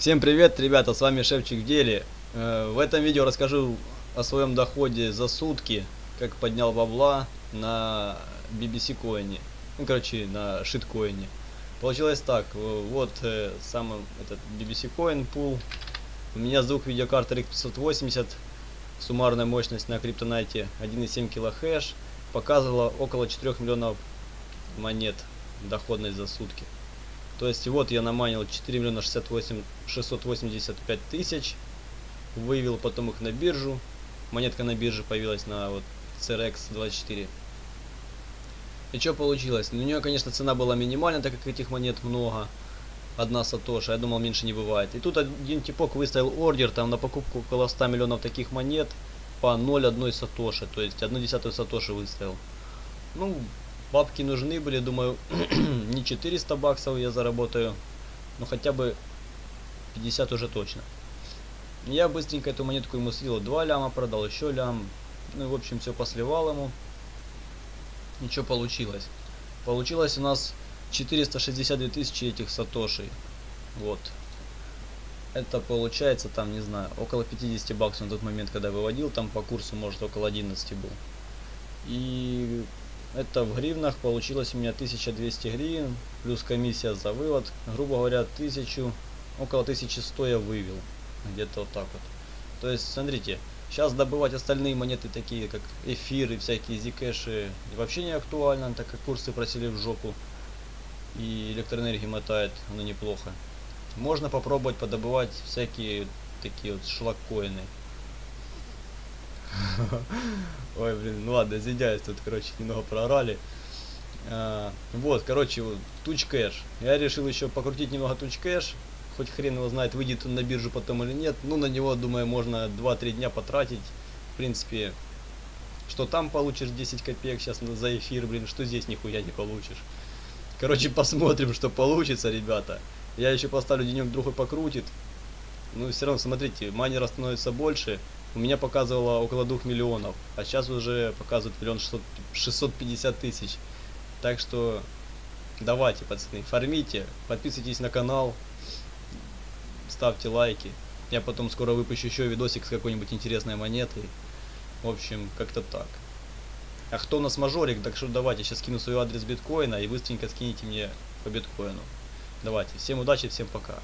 Всем привет, ребята, с вами Шевчик в деле. Э, В этом видео расскажу о своем доходе за сутки, как поднял бабла на BBC коине. Ну, короче, на шиткоине. Получилось так, э, вот э, сам этот BBC коин пул. У меня звук видеокарты RX 580, суммарная мощность на криптонайте 1,7 килохэш, показывала около 4 миллионов монет доходность за сутки. То есть вот я наманил 4 миллиона 68 685 тысяч, вывел потом их на биржу, монетка на бирже появилась на вот CRX 24. И что получилось? Ну, у нее, конечно, цена была минимальная, так как этих монет много. Одна сатоша, я думал, меньше не бывает. И тут один типок выставил ордер там на покупку около 100 миллионов таких монет по 0,1 сатоши, то есть 1 десятую сатоши выставил. Ну, бабки нужны были, думаю, не 400 баксов я заработаю, но хотя бы 50 уже точно. Я быстренько эту монетку ему слил, 2 ляма продал, еще лям, ну и в общем все посливал ему. Ничего получилось. Получилось у нас 462 тысячи этих сатошей. Вот. Это получается там, не знаю, около 50 баксов на тот момент, когда выводил, там по курсу может около 11 был. И это в гривнах получилось у меня 1200 гривен, плюс комиссия за вывод. Грубо говоря, 1000, около 1100 я вывел. Где-то вот так вот. То есть, смотрите, сейчас добывать остальные монеты, такие как эфиры, всякие зикэши, вообще не актуально, так как курсы просили в жопу. И электроэнергии мотает, оно неплохо. Можно попробовать подобывать всякие такие вот шлаккоины. Ой, блин, ну ладно, извиняюсь, тут, короче, немного проорали. А, вот, короче, вот, туч кэш. Я решил еще покрутить немного туч кэш. Хоть хрен его знает, выйдет он на биржу потом или нет. Ну, на него, думаю, можно 2-3 дня потратить. В принципе, что там получишь 10 копеек сейчас за эфир, блин, что здесь нихуя не получишь. Короче, посмотрим, что получится, ребята. Я еще поставлю денек другой покрутит. Ну, все равно, смотрите, майнера становится больше. У меня показывало около 2 миллионов, а сейчас уже показывает миллион 650 тысяч. Так что давайте, пацаны, фармите, подписывайтесь на канал, ставьте лайки. Я потом скоро выпущу еще видосик с какой-нибудь интересной монетой. В общем, как-то так. А кто у нас мажорик, так что давайте, сейчас скину свой адрес биткоина и быстренько скинете мне по биткоину. Давайте, всем удачи, всем пока.